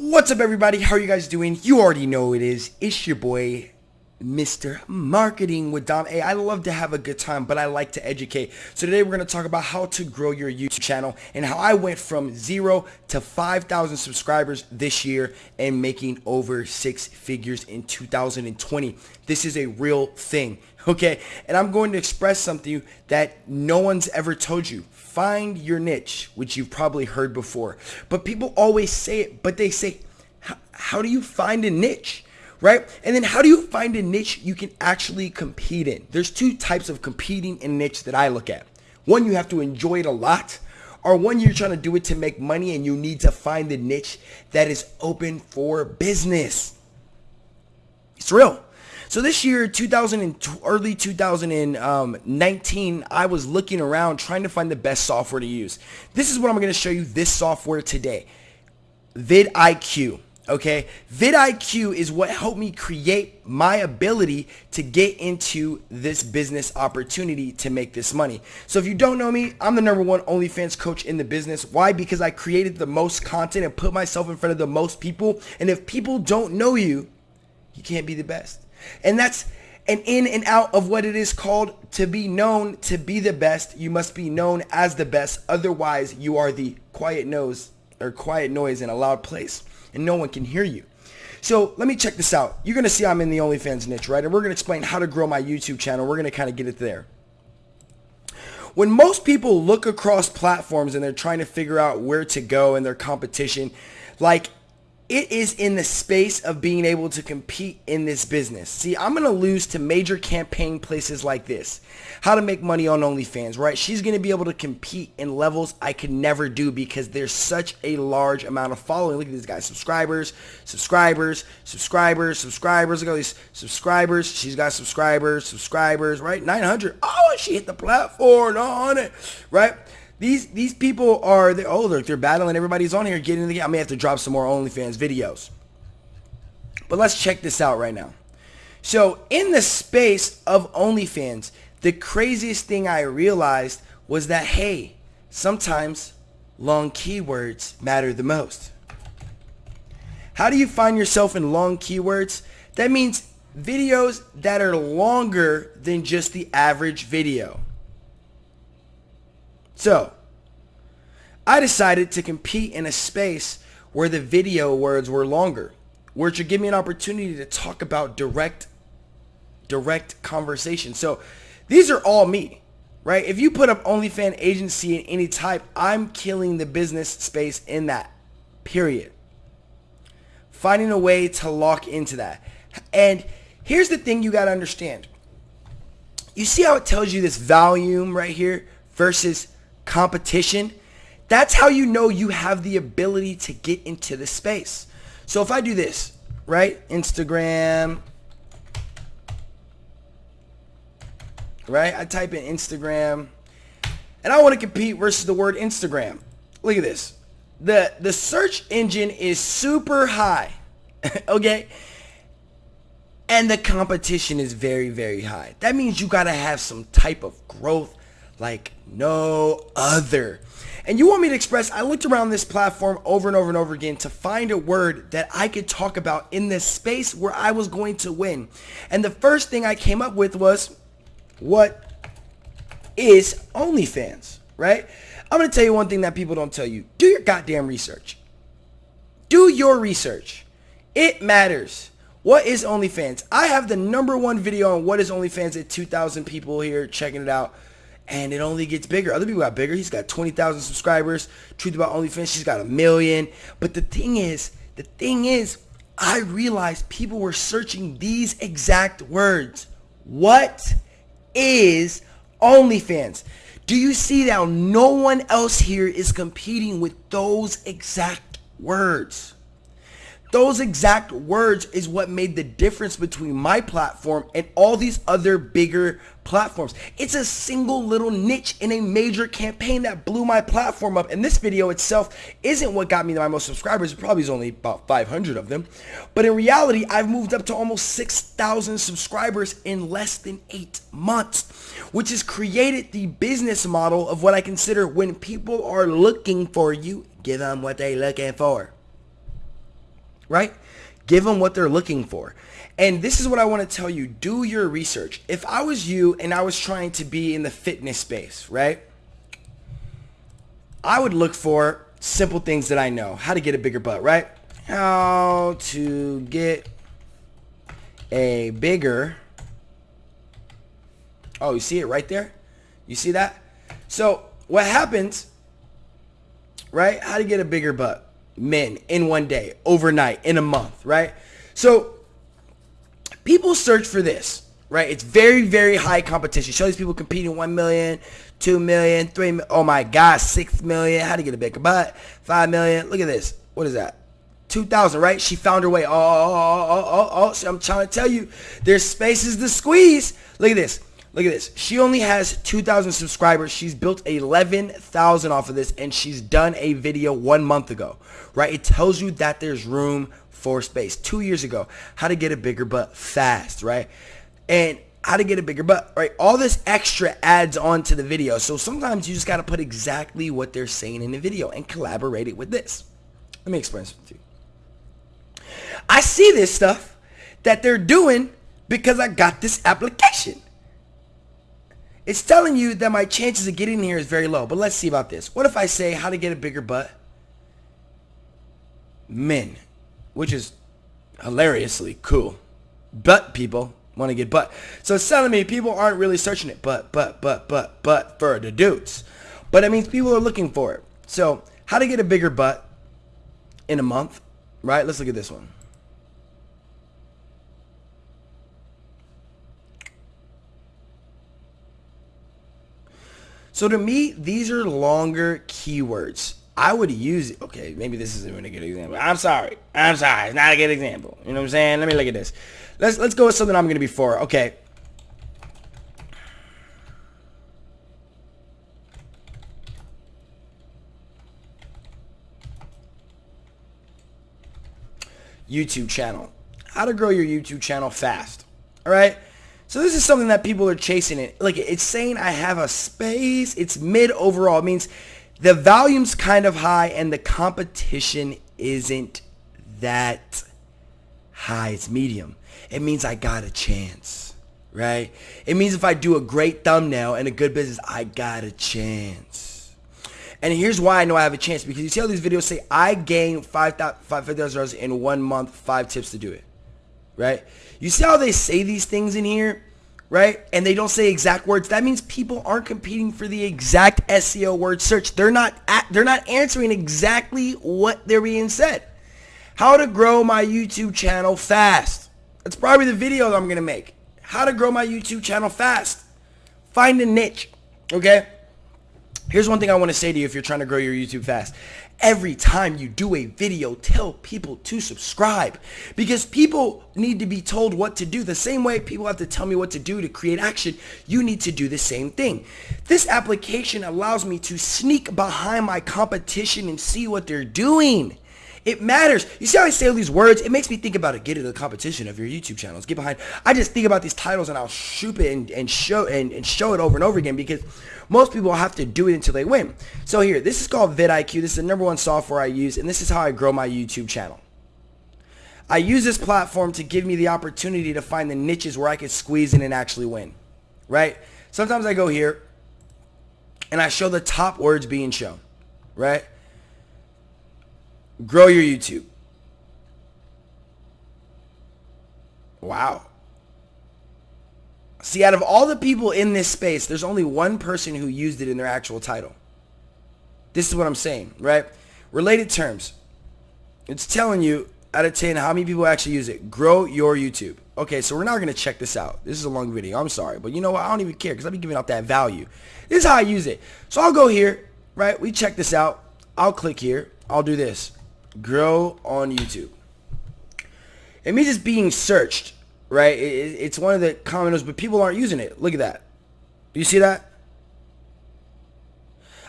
What's up everybody? How are you guys doing? You already know it is. It's your boy, Mr. Marketing with Dom. Hey, I love to have a good time, but I like to educate. So today we're going to talk about how to grow your YouTube channel and how I went from zero to 5,000 subscribers this year and making over six figures in 2020. This is a real thing, okay? And I'm going to express something that no one's ever told you. Find your niche, which you've probably heard before. But people always say it, but they say, how do you find a niche? Right? And then how do you find a niche you can actually compete in? There's two types of competing in niche that I look at. One, you have to enjoy it a lot, or one, you're trying to do it to make money and you need to find the niche that is open for business. It's real. So this year, 2000 and early 2019, I was looking around trying to find the best software to use. This is what I'm going to show you this software today. vidIQ. Okay, vidIQ is what helped me create my ability to get into this business opportunity to make this money. So if you don't know me, I'm the number one OnlyFans coach in the business. Why? Because I created the most content and put myself in front of the most people. And if people don't know you, you can't be the best. And that's an in and out of what it is called to be known to be the best. You must be known as the best. Otherwise, you are the quiet nose or quiet noise in a loud place and no one can hear you. So let me check this out. You're going to see I'm in the OnlyFans niche, right? And we're going to explain how to grow my YouTube channel. We're going to kind of get it there. When most people look across platforms and they're trying to figure out where to go in their competition, like it is in the space of being able to compete in this business. See, I'm going to lose to major campaign places like this. How to make money on OnlyFans, right? She's going to be able to compete in levels I could never do because there's such a large amount of following. Look at these guys, subscribers, subscribers, subscribers, subscribers. Look at these subscribers. She's got subscribers, subscribers, right? 900. Oh, she hit the platform on it, right? These these people are they're oh they're, they're battling. Everybody's on here getting in the game. I may have to drop some more OnlyFans videos. But let's check this out right now. So in the space of OnlyFans, the craziest thing I realized was that hey, sometimes long keywords matter the most. How do you find yourself in long keywords? That means videos that are longer than just the average video. So, I decided to compete in a space where the video words were longer, which would give me an opportunity to talk about direct, direct conversation. So, these are all me, right? If you put up OnlyFans agency in any type, I'm killing the business space in that, period. Finding a way to lock into that. And here's the thing you got to understand. You see how it tells you this volume right here versus competition, that's how you know you have the ability to get into the space. So if I do this, right? Instagram, right? I type in Instagram and I want to compete versus the word Instagram. Look at this. The, the search engine is super high, okay? And the competition is very, very high. That means you got to have some type of growth like no other. And you want me to express, I looked around this platform over and over and over again to find a word that I could talk about in this space where I was going to win. And the first thing I came up with was, what is OnlyFans, right? I'm going to tell you one thing that people don't tell you. Do your goddamn research. Do your research. It matters. What is OnlyFans? I have the number one video on what is OnlyFans at 2,000 people here checking it out and it only gets bigger. Other people got bigger. He's got 20,000 subscribers. Truth about OnlyFans, she's got a million. But the thing is, the thing is, I realized people were searching these exact words. What is OnlyFans? Do you see that no one else here is competing with those exact words? Those exact words is what made the difference between my platform and all these other bigger platforms. It's a single little niche in a major campaign that blew my platform up. And this video itself isn't what got me my most subscribers. It probably is only about 500 of them. But in reality, I've moved up to almost 6,000 subscribers in less than eight months, which has created the business model of what I consider when people are looking for you, give them what they're looking for. Right? Give them what they're looking for. And this is what I want to tell you. Do your research. If I was you and I was trying to be in the fitness space, right? I would look for simple things that I know. How to get a bigger butt, right? How to get a bigger... Oh, you see it right there? You see that? So what happens, right? How to get a bigger butt? Men in one day, overnight, in a month, right? So people search for this, right? It's very, very high competition. Show these people competing 1 million, 2 million, 3 million. Oh my God, 6 million. How to get a bigger butt? 5 million. Look at this. What is that? 2000, right? She found her way. Oh, oh, oh, oh, oh. I'm trying to tell you, there's spaces to squeeze. Look at this. Look at this. She only has 2,000 subscribers. She's built 11,000 off of this, and she's done a video one month ago, right? It tells you that there's room for space. Two years ago, how to get a bigger butt fast, right? And how to get a bigger butt, right? All this extra adds on to the video. So sometimes you just got to put exactly what they're saying in the video and collaborate it with this. Let me explain something to you. I see this stuff that they're doing because I got this application. It's telling you that my chances of getting here is very low. But let's see about this. What if I say how to get a bigger butt? Men. Which is hilariously cool. Butt people want to get butt. So it's telling me people aren't really searching it. But, but, but, but, but for the dudes. But it means people are looking for it. So how to get a bigger butt in a month. Right? Let's look at this one. So to me, these are longer keywords. I would use it. Okay, maybe this isn't even a good example. I'm sorry. I'm sorry. It's not a good example. You know what I'm saying? Let me look at this. Let's let's go with something I'm going to be for. Okay. YouTube channel. How to grow your YouTube channel fast. All right? So this is something that people are chasing it. Like it's saying I have a space. It's mid overall. It means the volume's kind of high and the competition isn't that high. It's medium. It means I got a chance, right? It means if I do a great thumbnail and a good business, I got a chance. And here's why I know I have a chance because you see how these videos say I gained $5,000 in one month, five tips to do it right? You see how they say these things in here, right? And they don't say exact words. That means people aren't competing for the exact SEO word search. They're not at, they're not answering exactly what they're being said. How to grow my YouTube channel fast. That's probably the video that I'm going to make. How to grow my YouTube channel fast. Find a niche, okay? Here's one thing I want to say to you if you're trying to grow your YouTube fast. Every time you do a video, tell people to subscribe because people need to be told what to do. The same way people have to tell me what to do to create action, you need to do the same thing. This application allows me to sneak behind my competition and see what they're doing. It matters. You see how I say all these words? It makes me think about it. Get into the competition of your YouTube channels. Get behind. I just think about these titles and I'll shoot it and, and show and, and show it over and over again because most people have to do it until they win. So here, this is called vidIQ. This is the number one software I use, and this is how I grow my YouTube channel. I use this platform to give me the opportunity to find the niches where I can squeeze in and actually win. Right? Sometimes I go here and I show the top words being shown. Right? Grow your YouTube. Wow. See, out of all the people in this space, there's only one person who used it in their actual title. This is what I'm saying, right? Related terms. It's telling you out of 10 how many people actually use it. Grow your YouTube. Okay, so we're not going to check this out. This is a long video. I'm sorry. But you know what? I don't even care because I'll be giving out that value. This is how I use it. So I'll go here, right? We check this out. I'll click here. I'll do this grow on YouTube. It means it's being searched, right? it's one of the commoners, but people aren't using it. Look at that. Do you see that?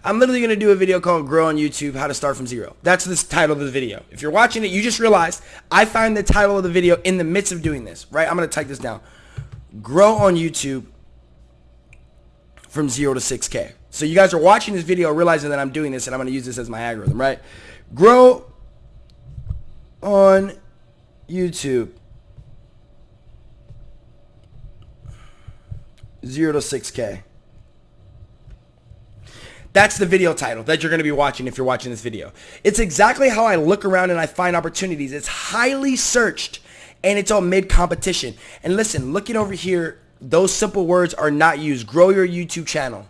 I'm literally going to do a video called Grow on YouTube, How to Start from Zero. That's the title of the video. If you're watching it, you just realized I find the title of the video in the midst of doing this, right? I'm going to type this down. Grow on YouTube from 0 to 6K. So you guys are watching this video realizing that I'm doing this and I'm going to use this as my algorithm, right? Grow on YouTube. 0 to 6K. That's the video title that you're going to be watching if you're watching this video. It's exactly how I look around and I find opportunities. It's highly searched and it's on mid-competition. And listen, looking over here, those simple words are not used. Grow your YouTube channel.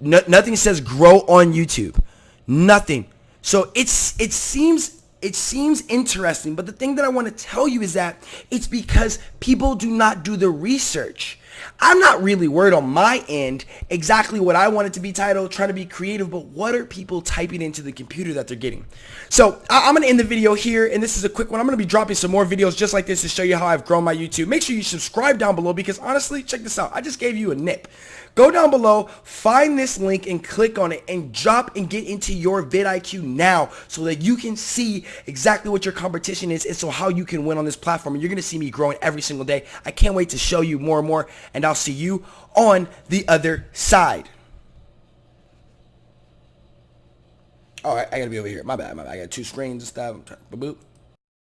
No, nothing says grow on YouTube. Nothing. So it's it seems it seems interesting, but the thing that I want to tell you is that it's because people do not do the research. I'm not really worried on my end exactly what I want it to be titled, trying to be creative, but what are people typing into the computer that they're getting? So I- am going to end the video here, and this is a quick one. I'm going to be dropping some more videos just like this to show you how I've grown my YouTube. Make sure you subscribe down below because honestly, check this out. I just gave you a nip. Go down below, find this link and click on it and drop and get into your vidIQ now so that you can see exactly what your competition is and so how you can win on this platform. And you're going to see me growing every single day. I can't wait to show you more and more and I'll see you on the other side. Oh, All right, I gotta be over here. My bad, my bad. I got two screens and stuff. Boop.